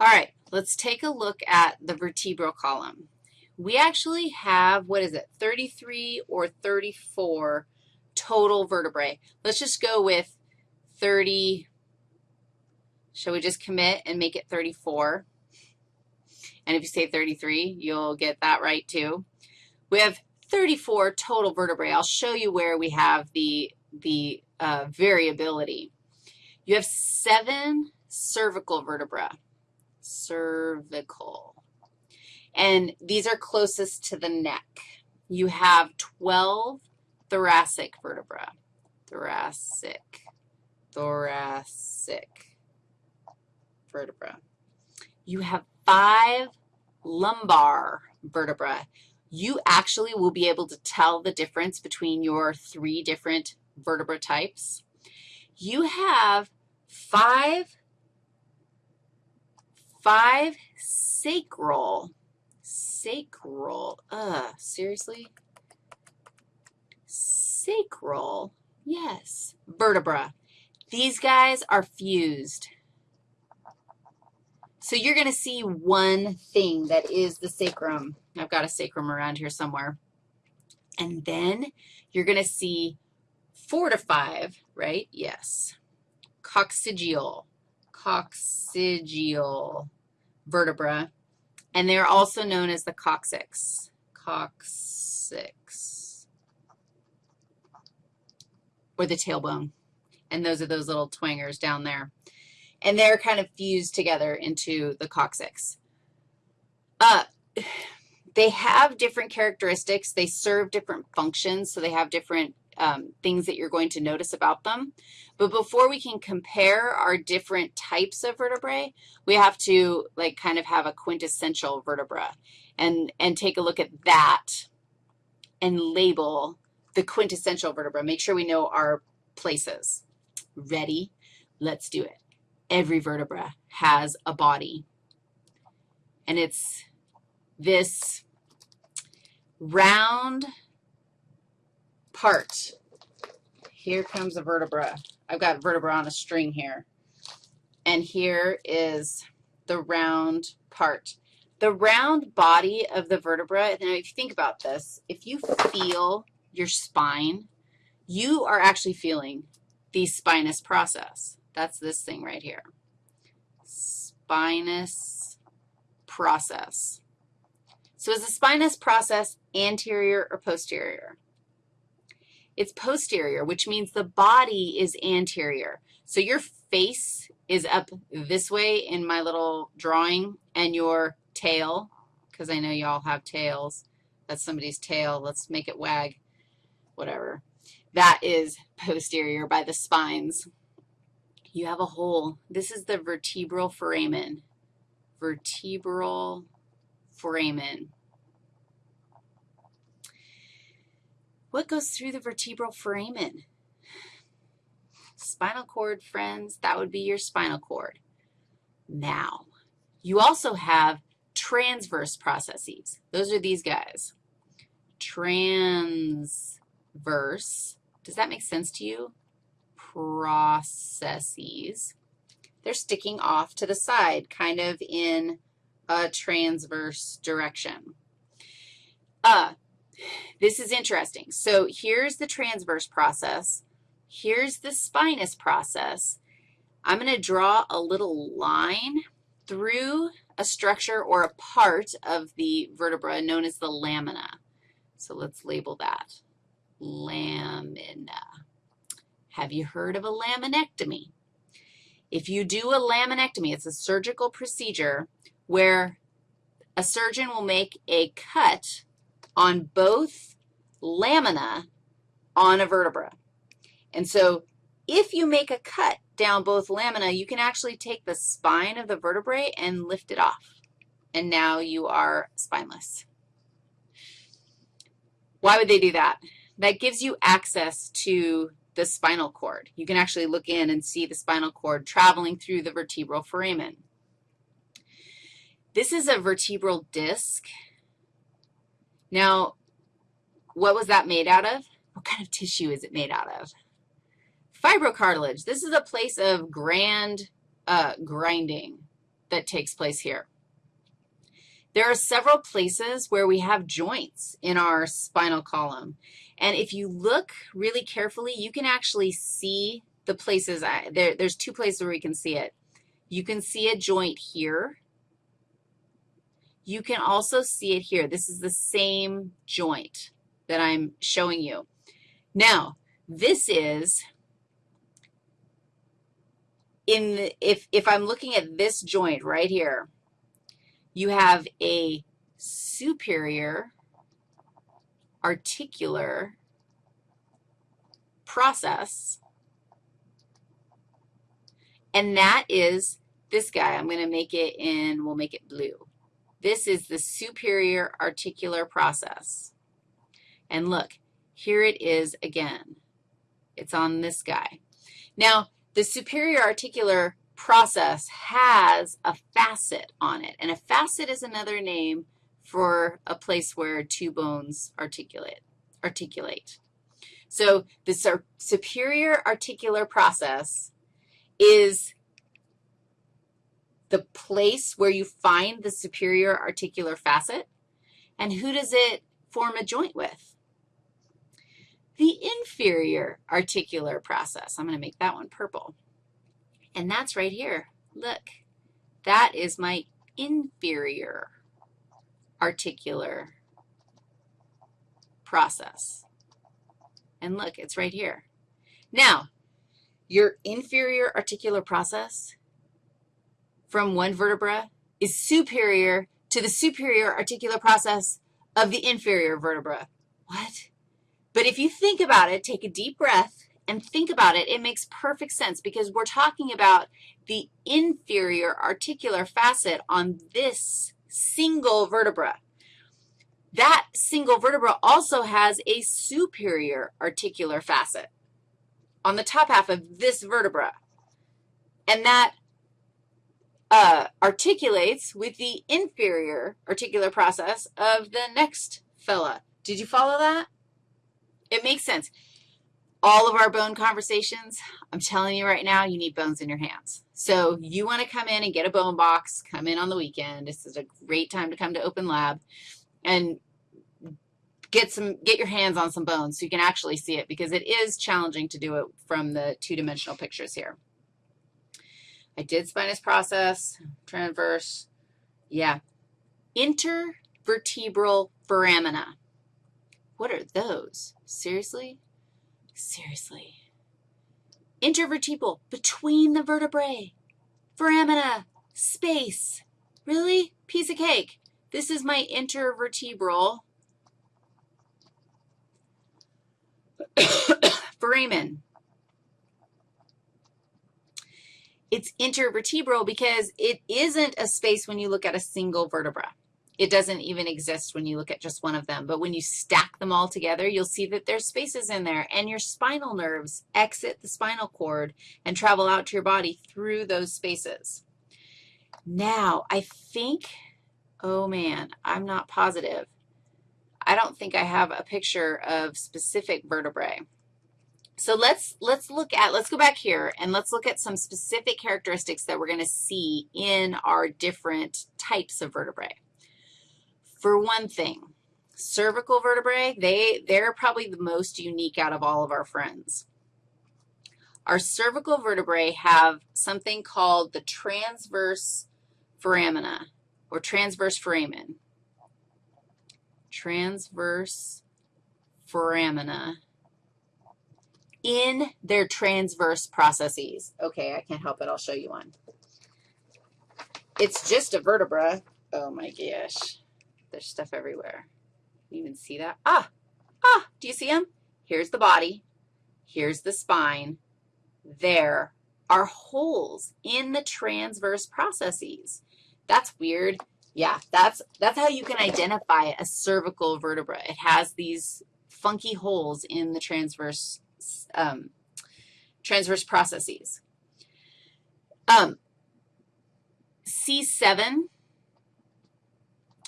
All right, let's take a look at the vertebral column. We actually have, what is it, 33 or 34 total vertebrae. Let's just go with 30. Shall we just commit and make it 34? And if you say 33, you'll get that right too. We have 34 total vertebrae. I'll show you where we have the, the uh, variability. You have seven cervical vertebrae, cervical. And these are closest to the neck. You have 12 thoracic vertebra, thoracic, thoracic vertebra. You have five lumbar vertebra. You actually will be able to tell the difference between your three different vertebra types. You have five, five sacral, sacral, uh, seriously? Sacral, yes, vertebra. These guys are fused. So you're going to see one thing that is the sacrum. I've got a sacrum around here somewhere. And then you're going to see four to five, right? Yes. Coccygeal, coccygeal vertebra. And they're also known as the coccyx, coccyx, or the tailbone. And those are those little twangers down there and they're kind of fused together into the coccyx. Uh, they have different characteristics. They serve different functions, so they have different um, things that you're going to notice about them. But before we can compare our different types of vertebrae, we have to, like, kind of have a quintessential vertebra and, and take a look at that and label the quintessential vertebra. Make sure we know our places. Ready? Let's do it every vertebra has a body. And it's this round part. Here comes a vertebra. I've got vertebra on a string here. And here is the round part. The round body of the vertebra, now if you think about this, if you feel your spine, you are actually feeling the spinous process. That's this thing right here. Spinous process. So is the spinous process anterior or posterior? It's posterior, which means the body is anterior. So your face is up this way in my little drawing, and your tail, because I know you all have tails. That's somebody's tail. Let's make it wag, whatever. That is posterior by the spines you have a hole. This is the vertebral foramen. Vertebral foramen. What goes through the vertebral foramen? Spinal cord, friends, that would be your spinal cord. Now, you also have transverse processes. Those are these guys. Transverse. Does that make sense to you? processes. They're sticking off to the side, kind of in a transverse direction. Uh, this is interesting. So here's the transverse process. Here's the spinous process. I'm going to draw a little line through a structure or a part of the vertebra known as the lamina. So let's label that, lamina. Have you heard of a laminectomy? If you do a laminectomy, it's a surgical procedure where a surgeon will make a cut on both lamina on a vertebra. And so if you make a cut down both lamina, you can actually take the spine of the vertebrae and lift it off. And now you are spineless. Why would they do that? That gives you access to the spinal cord. You can actually look in and see the spinal cord traveling through the vertebral foramen. This is a vertebral disc. Now, what was that made out of? What kind of tissue is it made out of? Fibrocartilage. This is a place of grand uh, grinding. that takes place here. There are several places where we have joints in our spinal column. And if you look really carefully, you can actually see the places. I, there, there's two places where we can see it. You can see a joint here. You can also see it here. This is the same joint that I'm showing you. Now, this is in the, if, if I'm looking at this joint right here, you have a superior articular process, and that is this guy. I'm going to make it in, we'll make it blue. This is the superior articular process. And look, here it is again. It's on this guy. Now, the superior articular process has a facet on it, and a facet is another name for a place where two bones articulate. articulate. So the superior articular process is the place where you find the superior articular facet, and who does it form a joint with? The inferior articular process. I'm going to make that one purple. And that's right here. Look, that is my inferior articular process. And look, it's right here. Now, your inferior articular process from one vertebra is superior to the superior articular process of the inferior vertebra. What? But if you think about it, take a deep breath, and think about it, it makes perfect sense because we're talking about the inferior articular facet on this single vertebra. That single vertebra also has a superior articular facet on the top half of this vertebra. And that uh, articulates with the inferior articular process of the next fella. Did you follow that? It makes sense all of our bone conversations, I'm telling you right now, you need bones in your hands. So you want to come in and get a bone box, come in on the weekend. This is a great time to come to Open Lab and get some, get your hands on some bones so you can actually see it because it is challenging to do it from the two-dimensional pictures here. I did spinous process, transverse, yeah. Intervertebral foramina. What are those? Seriously? Seriously. Intervertebral, between the vertebrae. Foramina, space. Really? Piece of cake. This is my intervertebral foramen. It's intervertebral because it isn't a space when you look at a single vertebra. It doesn't even exist when you look at just one of them. But when you stack them all together, you'll see that there's spaces in there. And your spinal nerves exit the spinal cord and travel out to your body through those spaces. Now, I think, oh, man, I'm not positive. I don't think I have a picture of specific vertebrae. So let's, let's look at, let's go back here, and let's look at some specific characteristics that we're going to see in our different types of vertebrae. For one thing, cervical vertebrae, they, they're probably the most unique out of all of our friends. Our cervical vertebrae have something called the transverse foramina or transverse foramen. Transverse foramina in their transverse processes. Okay, I can't help it. I'll show you one. It's just a vertebra. Oh, my gosh. There's stuff everywhere. You even see that? Ah, ah, do you see them? Here's the body. Here's the spine. There are holes in the transverse processes. That's weird. Yeah, that's, that's how you can identify a cervical vertebra. It has these funky holes in the transverse, um, transverse processes. Um, C7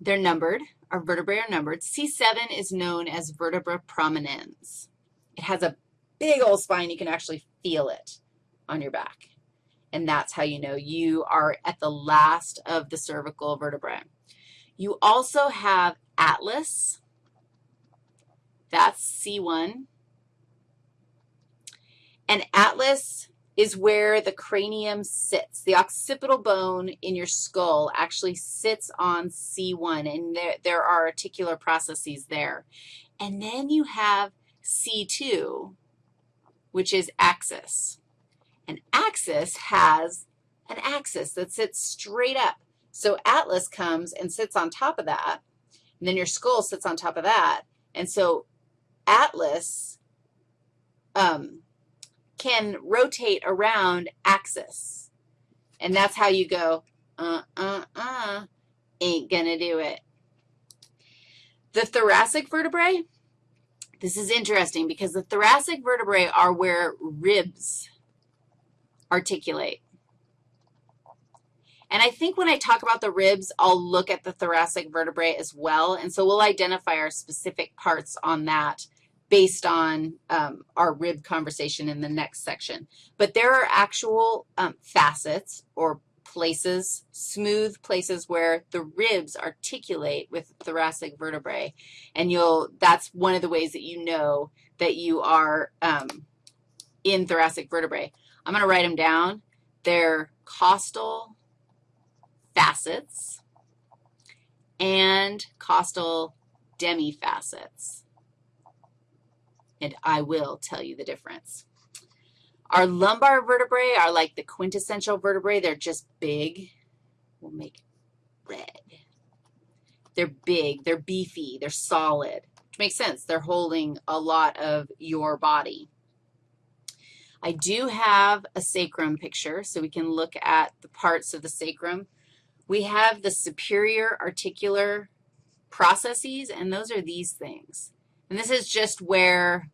they're numbered. Our vertebrae are numbered. C7 is known as vertebra prominens. It has a big old spine. You can actually feel it on your back. and that's how you know you are at the last of the cervical vertebrae. You also have atlas. That's C1. And atlas is where the cranium sits. The occipital bone in your skull actually sits on C1, and there, there are articular processes there. And then you have C2, which is axis. An axis has an axis that sits straight up. So atlas comes and sits on top of that, and then your skull sits on top of that. And so atlas um, can rotate around axis. And that's how you go, uh, uh, uh, ain't going to do it. The thoracic vertebrae, this is interesting because the thoracic vertebrae are where ribs articulate. And I think when I talk about the ribs, I'll look at the thoracic vertebrae as well, and so we'll identify our specific parts on that based on um, our rib conversation in the next section. But there are actual um, facets or places, smooth places where the ribs articulate with thoracic vertebrae, and you'll, that's one of the ways that you know that you are um, in thoracic vertebrae. I'm going to write them down. They're costal facets and costal demifacets and I will tell you the difference. Our lumbar vertebrae are like the quintessential vertebrae. They're just big. We'll make red. They're big. They're beefy. They're solid, which makes sense. They're holding a lot of your body. I do have a sacrum picture, so we can look at the parts of the sacrum. We have the superior articular processes, and those are these things. And this is just where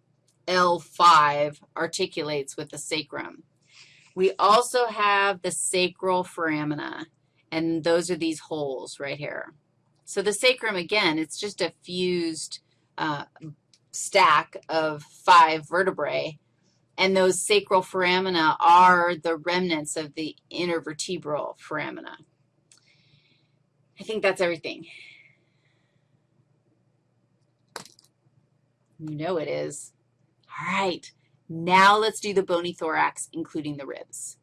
L5 articulates with the sacrum. We also have the sacral foramina, and those are these holes right here. So the sacrum, again, it's just a fused uh, stack of five vertebrae, and those sacral foramina are the remnants of the intervertebral foramina. I think that's everything. You know it is. All right, now let's do the bony thorax, including the ribs.